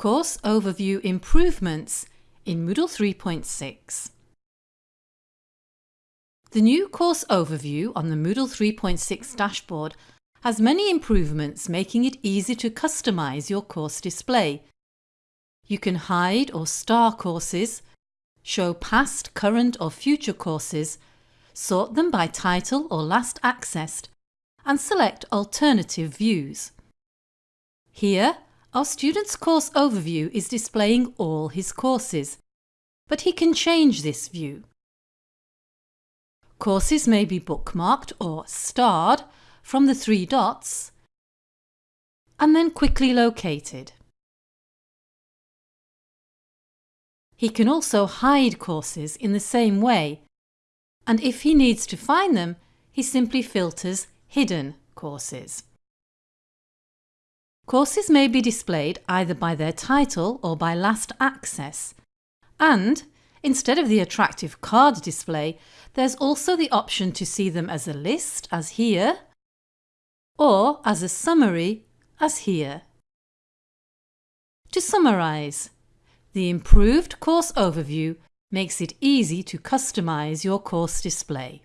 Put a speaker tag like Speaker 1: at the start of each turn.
Speaker 1: Course Overview Improvements in Moodle 3.6 The new Course Overview on the Moodle 3.6 dashboard has many improvements making it easy to customise your course display. You can hide or star courses, show past, current or future courses, sort them by title or last accessed and select alternative views. Here, our student's course overview is displaying all his courses, but he can change this view. Courses may be bookmarked or starred from the three dots and then quickly located. He can also hide courses in the same way and if he needs to find them, he simply filters Hidden courses. Courses may be displayed either by their title or by last access. And, instead of the attractive card display, there's also the option to see them as a list, as here, or as a summary, as here. To summarise, the improved course overview makes it easy to customise your course display.